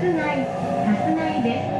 室内、室内です。